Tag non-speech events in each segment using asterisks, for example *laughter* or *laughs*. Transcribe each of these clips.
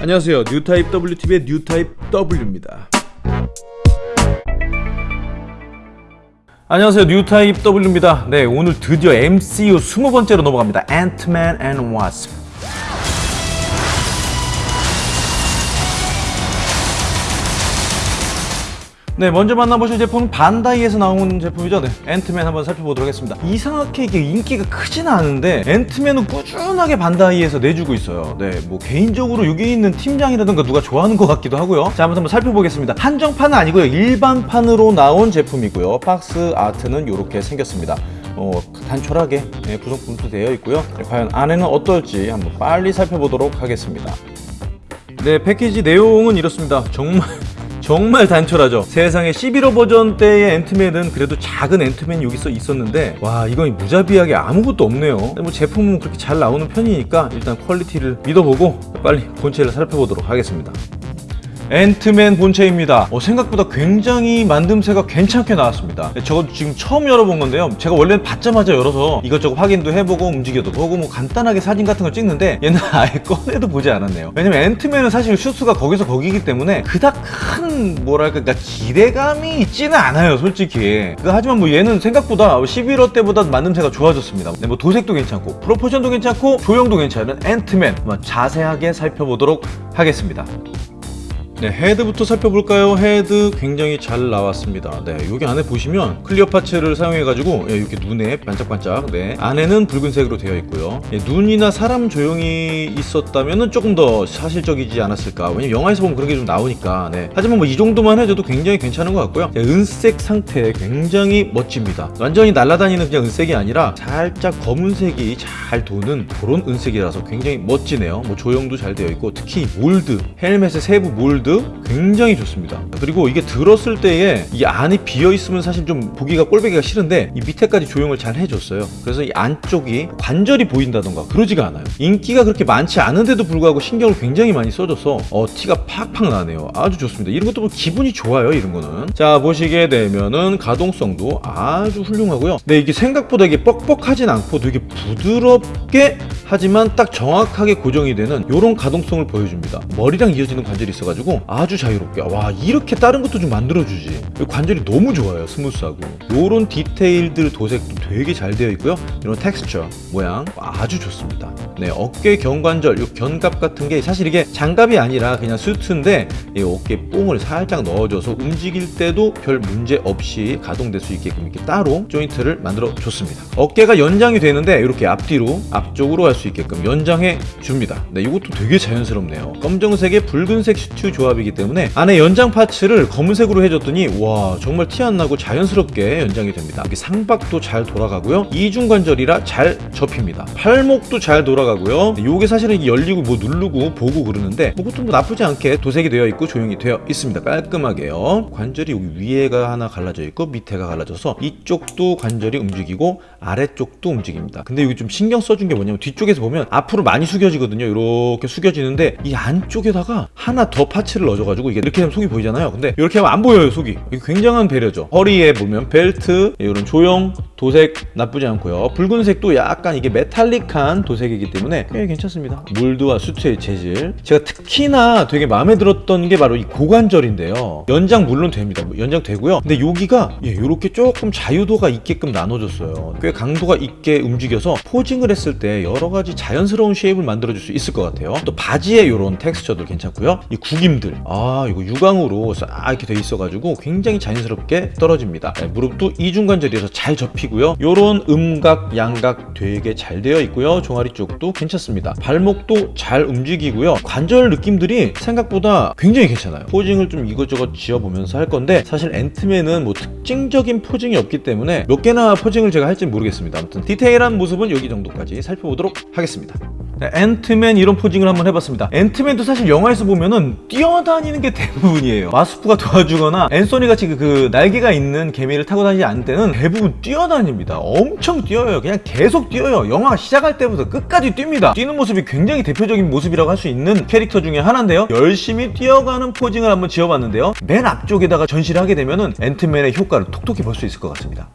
안녕하세요. 뉴타입 WTV의 뉴타입 W입니다. 안녕하세요. 뉴타입 W입니다. 네 오늘 드디어 MCU 20번째로 넘어갑니다. 앤트맨 네, 먼저 만나보실 제품은 반다이에서 나온 제품이죠. 네, 앤트맨 한번 살펴보도록 하겠습니다. 이상하게 이게 인기가 크진 않은데 앤트맨은 꾸준하게 반다이에서 내주고 있어요. 네, 뭐 개인적으로 여기 있는 팀장이라든가 누가 좋아하는 것 같기도 하고요. 자, 한번 살펴보겠습니다. 한정판은 아니고요. 일반판으로 나온 제품이고요. 박스 아트는 이렇게 생겼습니다. 어, 단촐하게 네, 구성품도 되어 있고요. 네, 과연 안에는 어떨지 한번 빨리 살펴보도록 하겠습니다. 네, 패키지 내용은 이렇습니다. 정말 정말 단촐하죠. 세상에 시빌 워 버전 때의 앤트맨은 그래도 작은 앤트맨이 여기서 있었는데 와 이건 무자비하게 아무것도 없네요. 뭐 제품은 그렇게 잘 나오는 편이니까 일단 퀄리티를 믿어보고 빨리 본체를 살펴보도록 하겠습니다 앤트맨 본체입니다. 어, 생각보다 굉장히 만듦새가 괜찮게 나왔습니다. 저거 지금 처음 열어본 건데요. 제가 원래는 받자마자 열어서 이것저것 확인도 해보고 움직여도 보고 뭐 간단하게 사진 같은 걸 찍는데 얘는 *laughs* 아예 꺼내도 보지 않았네요. 왜냐면 앤트맨은 사실 슈트가 거기서 거기기 때문에 그닥 큰 뭐랄까 그러니까 기대감이 있지는 않아요 솔직히. 그, 하지만 뭐 얘는 생각보다 시빌 워 때보다 만듦새가 좋아졌습니다. 네, 뭐 도색도 괜찮고 proportion도 괜찮고 조형도 괜찮은 앤트맨. 자세하게 살펴보도록 하겠습니다 네, 헤드부터 살펴볼까요? 헤드 굉장히 잘 나왔습니다. 네, 여기 안에 보시면 clear parts를 사용해가지고 예, 이렇게 눈에 반짝반짝 네, 안에는 붉은색으로 되어 있고요. 예, 눈이나 사람 조형이 있었다면 조금 더 사실적이지 않았을까. 왜냐면 영화에서 보면 그런 게 좀 나오니까. 네. 하지만 뭐 이 정도만 해도 굉장히 괜찮은 것 같고요. 예, 은색 상태 굉장히 멋집니다. 완전히 날아다니는 그냥 은색이 아니라 살짝 검은색이 잘 도는 그런 은색이라서 굉장히 멋지네요. 뭐 조형도 잘 되어 있고 특히 몰드, 헬멧의 세부 몰드 모드 굉장히 좋습니다. 그리고 이게 들었을 때에 이 안이 비어 있으면 사실 좀 보기가 꼴보기가 싫은데 이 밑에까지 조형을 잘 해줬어요. 그래서 이 안쪽이 관절이 보인다던가 그러지가 않아요. 인기가 그렇게 많지 않은데도 불구하고 신경을 굉장히 많이 써줘서 어, 티가 팍팍 나네요. 아주 좋습니다. 이런 것도 뭐 기분이 좋아요 이런 거는. 자 보시게 되면은 가동성도 아주 훌륭하고요. 네 이게 생각보다 이게 뻑뻑하진 않고 되게 부드럽게 하지만 딱 정확하게 고정이 되는 이런 가동성을 보여줍니다. 머리랑 이어지는 관절이 있어가지고 아주 자유롭게. 와 이렇게 다른 것도 좀 만들어주지. 관절이 너무 좋아요 스무스하고. 요런 디테일들 도색도 되게 잘 되어 있고요. 이런 텍스처 모양 아주 좋습니다. 네 어깨 견관절 요 견갑 같은 게 사실 이게 장갑이 아니라 그냥 수트인데 이 어깨 뽕을 살짝 넣어줘서 움직일 때도 별 문제 없이 가동될 수 있게끔 이렇게 따로 조인트를 만들어 줬습니다. 어깨가 연장이 되는데 이렇게 앞뒤로 앞쪽으로 할 수 있게끔 연장해 줍니다. 네 이것도 되게 자연스럽네요. 검정색에 붉은색 슈트 조합 조합이기 때문에 안에 연장 parts를 검은색으로 해줬더니 와 정말 티 안 나고 자연스럽게 연장이 됩니다. 상박도 잘 돌아가고요. 이중관절이라 잘 접힙니다. 팔목도 잘 돌아가고요. 이게 사실은 열리고 뭐 누르고 보고 그러는데 그것도 뭐 나쁘지 않게 도색이 되어 있고 조용히 되어 있습니다. 깔끔하게요. 관절이 위에가 하나 갈라져 있고 밑에가 갈라져서 이쪽도 관절이 움직이고 아래쪽도 움직입니다. 근데 여기 좀 신경 써준 게 뭐냐면 뒤쪽에서 보면 앞으로 많이 숙여지거든요. 이렇게 숙여지는데 이 안쪽에다가 하나 더 파츠 파츠를 넣어줘가지고 이게 이렇게 하면 속이 보이잖아요. 근데 이렇게 하면 안 보여요 속이. 굉장한 배려죠. 허리에 보면 벨트 이런 조형 도색 나쁘지 않고요. 붉은색도 약간 이게 메탈릭한 도색이기 때문에 꽤 괜찮습니다. 몰드와 수트의 재질. 제가 특히나 되게 마음에 들었던 게 바로 이 고관절인데요. 연장 물론 됩니다. 뭐 연장 되고요. 근데 여기가 예, 이렇게 조금 자유도가 있게끔 나눠줬어요. 꽤 강도가 있게 움직여서 포징을 했을 때 여러 가지 자연스러운 쉐입을 만들어줄 수 있을 것 같아요. 또 바지에 이런 텍스처도 괜찮고요. 이 구김들 부분들 아 이거 유광으로 싹 이렇게 돼 있어가지고 굉장히 자연스럽게 떨어집니다. 네, 무릎도 이중관절이라서 잘 접히고요. 요런 음각 양각 되게 잘 되어 있고요. 종아리 쪽도 괜찮습니다. 발목도 잘 움직이고요. 관절 느낌들이 생각보다 굉장히 괜찮아요. posing을 좀 이것저것 지어보면서 할 건데 사실 앤트맨은 뭐 특징적인 posing이 없기 때문에 몇 개나 posing을 제가 할지 모르겠습니다. 아무튼 디테일한 모습은 여기 정도까지 살펴보도록 하겠습니다. 네, 앤트맨 이런 posing을 한번 해봤습니다. 앤트맨도 사실 영화에서 보면은 뛰어 다니는 게 대부분이에요. 와스프가 도와주거나 앤소니 같이 그, 그 날개가 있는 개미를 타고 다니지 않을 때는 대부분 뛰어다닙니다. 엄청 뛰어요. 그냥 계속 뛰어요. 영화 시작할 때부터 끝까지 뜁니다. 뛰는 모습이 굉장히 대표적인 모습이라고 할 수 있는 캐릭터 중에 하나인데요. 열심히 뛰어가는 posing을 한번 지어봤는데요. 맨 앞쪽에다가 전시를 하게 되면 은 앤트맨의 효과를 톡톡히 볼 수 있을 것 같습니다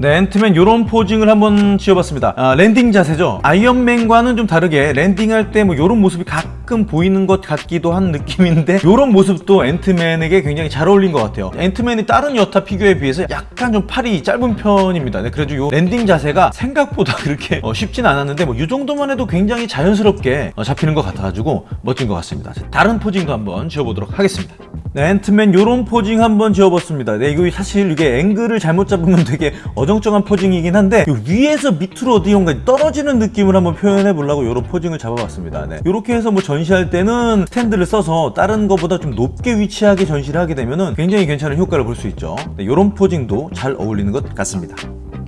네, 앤트맨 요런 posing을 한번 지어봤습니다. 아, landing 자세죠. 아이언맨과는 좀 다르게 landing할 때 뭐 요런 모습이 가끔 보이는 것 같기도 한 느낌인데 *laughs* 요런 모습도 앤트맨에게 굉장히 잘 어울린 것 같아요. 앤트맨이 다른 여타 피규어에 비해서 약간 좀 팔이 짧은 편입니다. 네, 그래도 요 landing 자세가 생각보다 *laughs* 그렇게 어, 쉽진 않았는데 뭐이 정도만 해도 굉장히 자연스럽게 어, 잡히는 것 같아가지고 멋진 것 같습니다. 자, 다른 posing도 한번 지어보도록 하겠습니다. 네, 앤트맨 요런 posing 한번 지어봤습니다. 네, 이거 사실 이게 앵글을 잘못 잡으면 되게 어정쩡한 posing이긴 한데 요 위에서 밑으로 어디론가 떨어지는 느낌을 한번 표현해 보려고 요런 posing을 잡아봤습니다. 네, 요렇게 해서 뭐 전시할 때는 스탠드를 써서 다른 거보다 좀 높게 위치하게 전시를 하게 되면 은 굉장히 괜찮은 효과를 볼 수 있죠. 네, 요런 posing도 잘 어울리는 것 같습니다.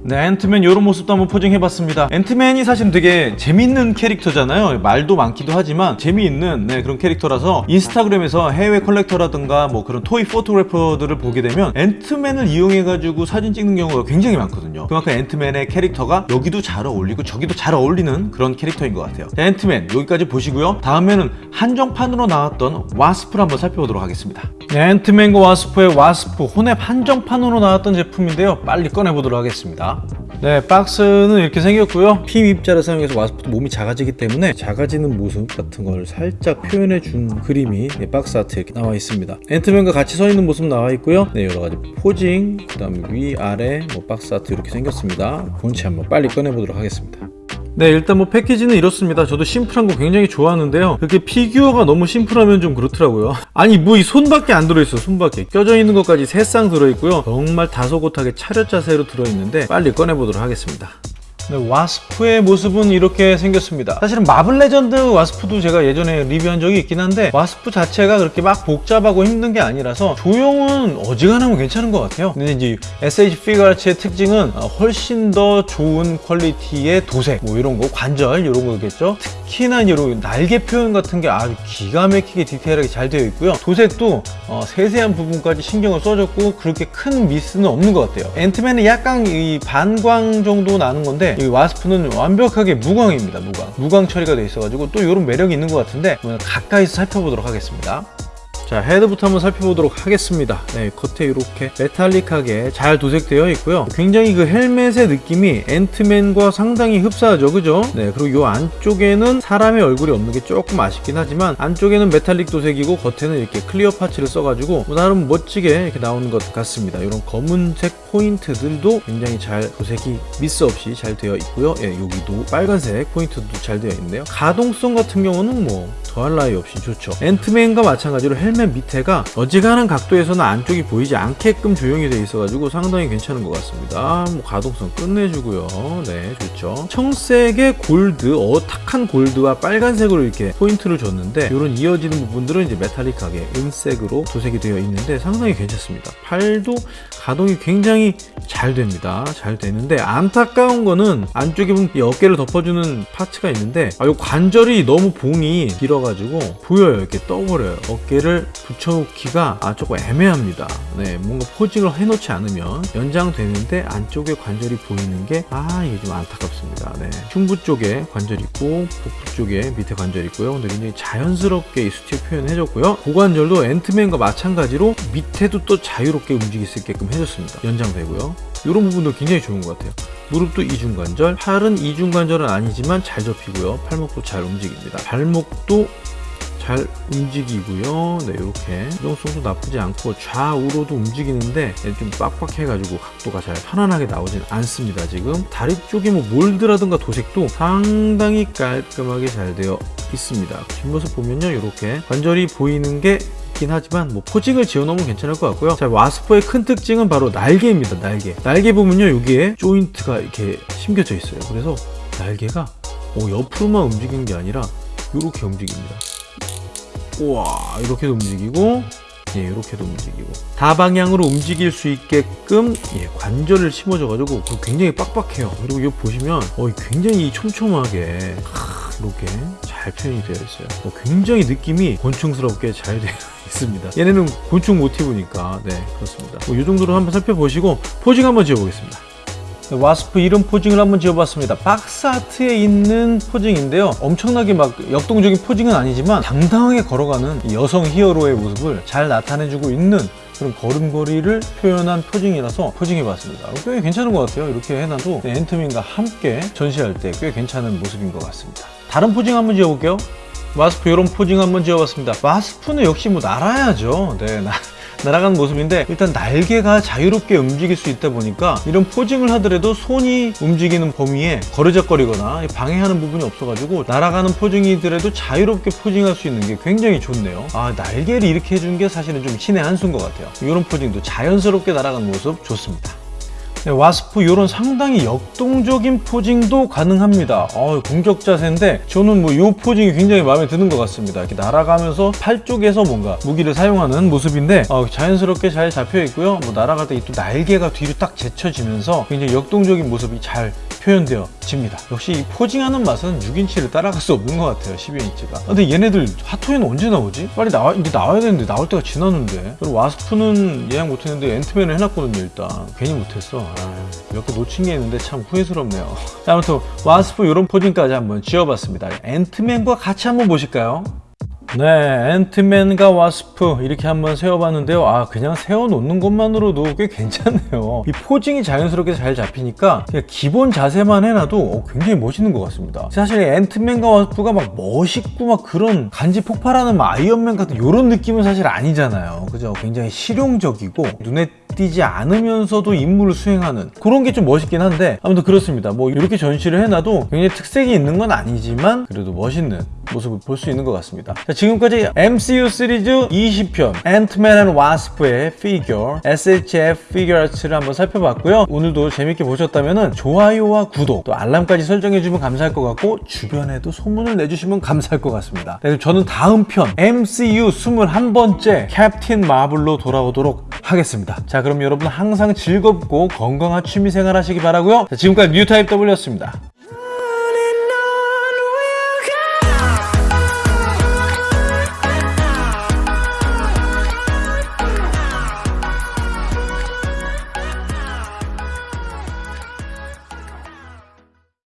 네, 앤트맨 이런 모습도 한번 posing해봤습니다. 앤트맨이 사실 되게 재밌는 캐릭터잖아요. 말도 많기도 하지만 재미있는 네, 그런 캐릭터라서 인스타그램에서 해외 컬렉터라든가 뭐 그런 toy photographer들을 보게 되면 앤트맨을 이용해가지고 사진 찍는 경우가 굉장히 많거든요. 그만큼 앤트맨의 캐릭터가 여기도 잘 어울리고 저기도 잘 어울리는 그런 캐릭터인 것 같아요. 자, 앤트맨 여기까지 보시고요. 다음에는 한정판으로 나왔던 와스프를 한번 살펴보도록 하겠습니다. 네, 앤트맨과 와스프의 와스프 혼웹 한정판으로 나왔던 제품인데요. 빨리 꺼내보도록 하겠습니다. 네 박스는 이렇게 생겼고요. 핌 입자를 사용해서 와스프도 몸이 작아지기 때문에 작아지는 모습 같은 걸 살짝 표현해 준 그림이 네, box art 이렇게 나와 있습니다. 앤트맨과 같이 서 있는 모습 나와 있고요. 네 여러가지 posing 그 다음에 위 아래 뭐 box art 이렇게 생겼습니다. 본체 한번 빨리 꺼내 보도록 하겠습니다 네 일단 뭐 패키지는 이렇습니다. 저도 심플한 거 굉장히 좋아하는데요. 그렇게 피규어가 너무 심플하면 좀 그렇더라고요. 아니 뭐 이 손밖에 안 들어있어 손밖에. 껴져 있는 것까지 세 쌍 들어있고요. 정말 다소곳하게 차렷 자세로 들어있는데 빨리 꺼내보도록 하겠습니다 네, 와스프의 모습은 이렇게 생겼습니다. 사실은 마블 레전드 와스프도 제가 예전에 리뷰한 적이 있긴 한데 와스프 자체가 그렇게 막 복잡하고 힘든 게 아니라서 조형은 어지간하면 괜찮은 것 같아요. 근데 이제 SH 피규어아츠의 특징은 훨씬 더 좋은 퀄리티의 도색 뭐 이런 거 관절 이런 거겠죠? 특히나 이런 날개 표현 같은 게 아주 기가 막히게 디테일하게 잘 되어 있고요. 도색도 어, 세세한 부분까지 신경을 써줬고 그렇게 큰 미스는 없는 것 같아요. 앤트맨은 약간 이 반광 정도 나는 건데 이 와스프는 완벽하게 무광입니다 무광. 무광 처리가 되어 있어가지고 또 이런 매력이 있는 것 같은데 가까이서 살펴보도록 하겠습니다. 자 헤드부터 한번 살펴보도록 하겠습니다. 네, 겉에 이렇게 metallic하게 잘 도색되어 있고요. 굉장히 그 헬멧의 느낌이 앤트맨과 상당히 흡사하죠 그죠? 네 그리고 이 안쪽에는 사람의 얼굴이 없는 게 조금 아쉽긴 하지만 안쪽에는 메탈릭 도색이고 겉에는 이렇게 clear parts를 써가지고 뭐 나름 멋지게 이렇게 나오는 것 같습니다. 이런 검은색 포인트들도 굉장히 잘 도색이 미스 없이 잘 되어 있고요. 예, 여기도 빨간색 포인트도 잘 되어 있네요. 가동성 같은 경우는 뭐 더할 나위 없이 좋죠. 앤트맨과 마찬가지로 헬멧 밑에가 어지간한 각도에서는 안쪽이 보이지 않게끔 조형이 되어 있어가지고 상당히 괜찮은 것 같습니다. 뭐 가동성 끝내주고요. 네 좋죠. 청색의 골드 어탁한 골드와 빨간색으로 이렇게 포인트를 줬는데 이런 이어지는 부분들은 이제 메탈릭하게 은색으로 도색이 되어 있는데 상당히 괜찮습니다. 팔도 가동이 굉장히 잘 됩니다. 잘 되는데 안타까운 거는 안쪽에 보면 이 어깨를 덮어주는 파츠가 있는데 아, 이 관절이 너무 봉이 길어가지고 보여요. 이렇게 떠버려요. 어깨를 붙여놓기가 아 조금 애매합니다. 네 뭔가 포징을 해놓지 않으면 연장되는데 안쪽에 관절이 보이는 게 아 이게 좀 안타깝습니다. 네 흉부 쪽에 관절 있고 복부 쪽에 밑에 관절 있고요. 근데 굉장히 자연스럽게 이 수치 표현해줬고요. 고관절도 앤트맨과 마찬가지로 밑에도 또 자유롭게 움직일 수 있게끔 해줬습니다. 연장 되고요. 이런 부분도 굉장히 좋은 것 같아요. 무릎도 이중관절 팔은 이중관절은 아니지만 잘 접히고요. 팔목도 잘 움직입니다. 발목도 잘 움직이고요. 네 이렇게. 유동성도 나쁘지 않고 좌우로도 움직이는데 좀 빡빡해 가지고 각도가 잘 편안하게 나오진 않습니다 지금. 다리 쪽에 뭐 몰드라든가 도색도 상당히 깔끔하게 잘 되어 있습니다. 뒷모습 보면요 이렇게 관절이 보이는 게 있긴 하지만 뭐 포징을 지어놓으면 괜찮을 것 같고요. 자 와스퍼의 큰 특징은 바로 날개입니다 날개. 날개 보면요 여기에 조인트가 이렇게 심겨져 있어요. 그래서 날개가 어, 옆으로만 움직이는 게 아니라 이렇게 움직입니다. 우와 이렇게도 움직이고 예, 이렇게도 움직이고. 다방향으로 움직일 수 있게끔 예, 관절을 심어줘 가지고 굉장히 빡빡해요. 그리고 이거 보시면 어, 굉장히 촘촘하게 이렇게 잘 표현이 되어 있어요 어, 굉장히 느낌이 곤충스럽게 잘 되어 *laughs* 있습니다 얘네는 곤충 모티브니까 네 그렇습니다 뭐, 이 정도로 한번 살펴보시고 포징 한번 지어보겠습니다 와스프 이런 posing을 한번 지어봤습니다 box art에 있는 posing인데요 엄청나게 막 역동적인 posing은 아니지만 당당하게 걸어가는 여성 히어로의 모습을 잘 나타내주고 있는 그런 걸음걸이를 표현한 posing이라서 posing해봤습니다. 꽤 괜찮은 것 같아요. 이렇게 해놔도 네, 앤트맨과 함께 전시할 때 꽤 괜찮은 모습인 것 같습니다. 다른 posing 한번 지어볼게요. 와스프 이런 posing 한번 지어봤습니다. 와스프는 역시 뭐 날아야죠. 네, *laughs* 나, 날아가는 모습인데 일단 날개가 자유롭게 움직일 수 있다 보니까 이런 포징을 하더라도 손이 움직이는 범위에 거르적거리거나 방해하는 부분이 없어가지고 날아가는 포징이더라도 자유롭게 포징할 수 있는 게 굉장히 좋네요. 아 날개를 이렇게 해준 게 사실은 좀 신의 한 수인 것 같아요. 이런 포징도 자연스럽게 날아가는 모습 좋습니다. 네, 와스프 이런 상당히 역동적인 포징도 가능합니다. 어, 공격 자세인데 저는 뭐 이 포징이 굉장히 마음에 드는 것 같습니다. 이렇게 날아가면서 팔 쪽에서 뭔가 무기를 사용하는 모습인데 어, 자연스럽게 잘 잡혀 있고요. 뭐 날아갈 때또 날개가 뒤로 딱 제쳐지면서 굉장히 역동적인 모습이 잘 표현되어집니다. 역시 이 posing하는 맛은 6인치를 따라갈 수 없는 것 같아요. 12인치가. 근데 얘네들 핫토이는 언제 나오지? 빨리 나와 이제 나와야 되는데 나올 때가 지났는데. 그리고 와스프는 예약 못했는데 앤트맨을 해놨거든요. 일단 괜히 못했어. 아, 몇개 놓친 게 있는데 참 후회스럽네요. 자, *laughs* 아무튼 와스프 이런 posing까지 한번 지어봤습니다. 앤트맨과 같이 한번 보실까요? 네, 앤트맨과 와스프 이렇게 한번 세워봤는데요. 아, 그냥 세워놓는 것만으로도 꽤 괜찮네요. 이 posing이 자연스럽게 잘 잡히니까 그냥 기본 자세만 해놔도 어, 굉장히 멋있는 것 같습니다. 사실 앤트맨과 와스프가 막 멋있고 막 그런 간지 폭발하는 막 아이언맨 같은 이런 느낌은 사실 아니잖아요. 그죠? 굉장히 실용적이고 눈에 띄지 않으면서도 임무를 수행하는 그런 게 좀 멋있긴 한데 아무튼 그렇습니다. 뭐 이렇게 전시를 해놔도 굉장히 특색이 있는 건 아니지만 그래도 멋있는 모습을 볼 수 있는 것 같습니다. 자, 지금까지 MCU 시리즈 20편 앤트맨 앤 와스프의 피규어 SHF 피규어 아츠를 한번 살펴봤고요. 오늘도 재밌게 보셨다면 좋아요와 구독 또 알람까지 설정해주면 감사할 것 같고 주변에도 소문을 내주시면 감사할 것 같습니다. 네, 저는 다음 편 MCU 21번째 캡틴 마블로 돌아오도록 하겠습니다. 자 그럼 여러분 항상 즐겁고 건강한 취미생활 하시기 바라고요. 자, 지금까지 뉴타입 W였습니다.